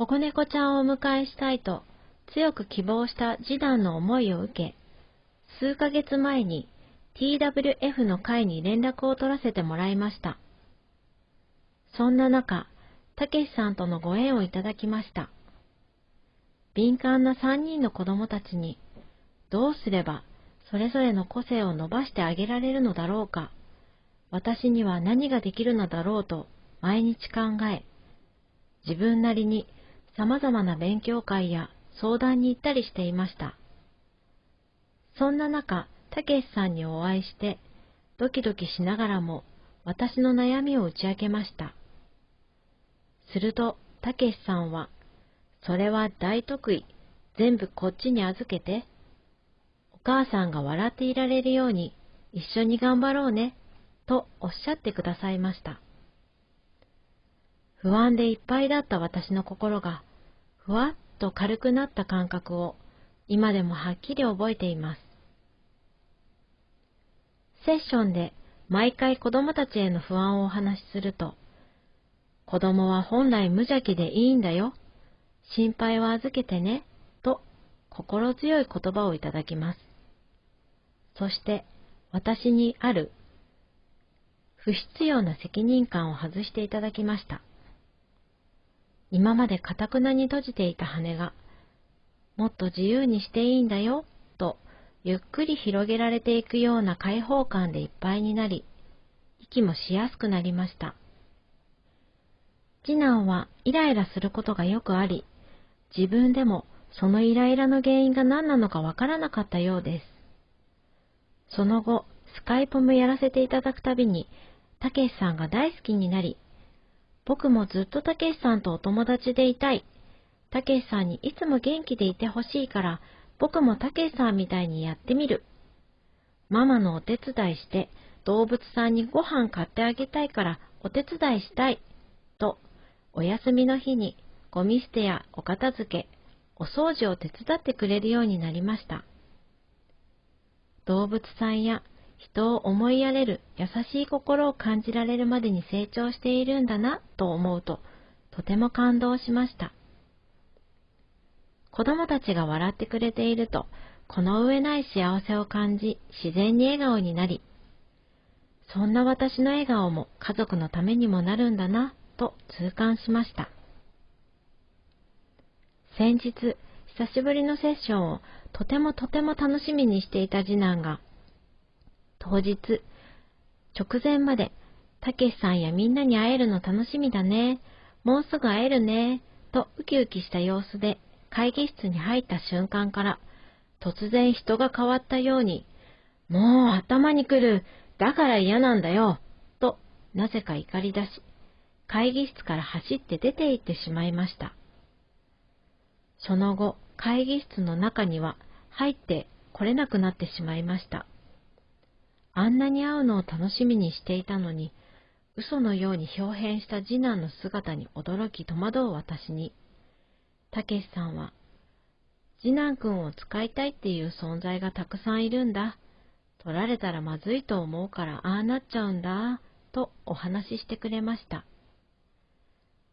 保護猫ちゃんをお迎えしたいと強く希望した次男の思いを受け、数ヶ月前に TWF の会に連絡を取らせてもらいました。そんな中、たけしさんとのご縁をいただきました。敏感な3人の子供たちに、どうすればそれぞれの個性を伸ばしてあげられるのだろうか、私には何ができるのだろうと毎日考え、自分なりに様々な勉強会や相談に行ったりしていました。そんな中、たけしさんにお会いして、ドキドキしながらも私の悩みを打ち明けました。すると、たけしさんは、それは大得意、全部こっちに預けて、お母さんが笑っていられるように一緒に頑張ろうね、とおっしゃってくださいました。不安でいっぱいだった私の心が、ふわっと軽くなった感覚を今でもはっきり覚えています。セッションで毎回子供たちへの不安をお話しすると、子供は本来無邪気でいいんだよ。心配は預けてね。と心強い言葉をいただきます。そして私にある不必要な責任感を外していただきました。今までかたくなに閉じていた羽が、もっと自由にしていいんだよ、とゆっくり広げられていくような開放感でいっぱいになり、息もしやすくなりました。次男はイライラすることがよくあり、自分でもそのイライラの原因が何なのかわからなかったようです。その後、スカイプもやらせていただくたびに、たけしさんが大好きになり、僕もずっとたけしさんとお友達でいたい。たけしさんにいつも元気でいてほしいから、僕もたけしさんみたいにやってみる。ママのお手伝いして、動物さんにご飯買ってあげたいからお手伝いしたい。と、お休みの日にゴミ捨てやお片付け、お掃除を手伝ってくれるようになりました。動物さんや人を思いやれる優しい心を感じられるまでに成長しているんだなと思うと、とても感動しました。子供たちが笑ってくれていると、この上ない幸せを感じ、自然に笑顔になり、そんな私の笑顔も家族のためにもなるんだな、と痛感しました。先日、久しぶりのセッションをとてもとても楽しみにしていた次男が、当日、直前まで、たけしさんやみんなに会えるの楽しみだね、もうすぐ会えるね、とウキウキした様子で会議室に入った瞬間から、突然人が変わったように、もう頭に来る、だから嫌なんだよ、と、なぜか怒り出し、会議室から走って出て行ってしまいました。その後、会議室の中には入って来れなくなってしまいました。あんなに会うのを楽しみにしていたのに、嘘のように表変した次男の姿に驚き戸惑う私に、たけしさんは、次男くんを使いたいっていう存在がたくさんいるんだ。取られたらまずいと思うからああなっちゃうんだ、とお話ししてくれました。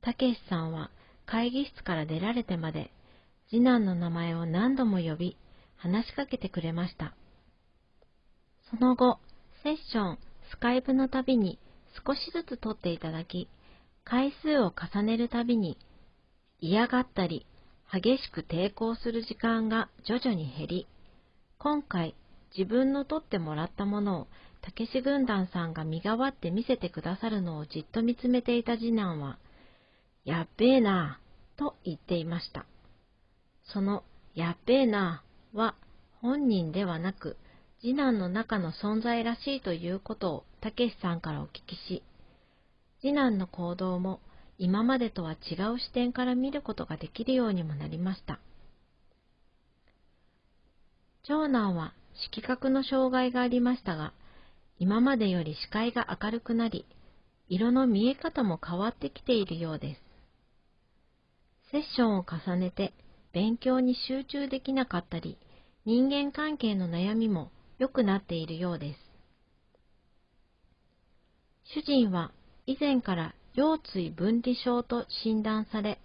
たけしさんは会議室から出られてまで、次男の名前を何度も呼び、話しかけてくれました。その後、セッション、スカイプのたびに少しずつ取っていただき、回数を重ねるたびに嫌がったり、激しく抵抗する時間が徐々に減り、今回自分の取ってもらったものをたけし軍団さんが身代わって見せてくださるのをじっと見つめていた次男は、やっべえなぁ、と言っていました。その、やっべえなぁは、本人ではなく、次男の中の存在らしいということをたけしさんからお聞きし、次男の行動も今までとは違う視点から見ることができるようにもなりました。長男は色覚の障害がありましたが、今までより視界が明るくなり、色の見え方も変わってきているようです。セッションを重ねて勉強に集中できなかったり、人間関係の悩みも良くなっているようです。主人は以前から腰椎分離症と診断され、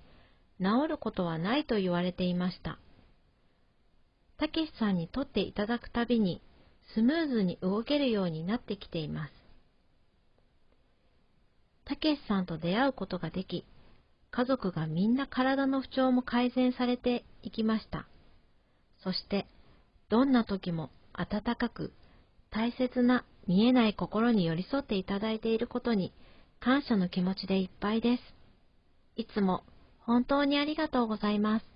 治ることはないと言われていました。たけしさんにとっていただくたびにスムーズに動けるようになってきています。たけしさんと出会うことができ、家族がみんな体の不調も改善されていきました。そして、どんな時も温かく、大切な見えない心に寄り添っていただいていることに感謝の気持ちでいっぱいです。いつも本当にありがとうございます。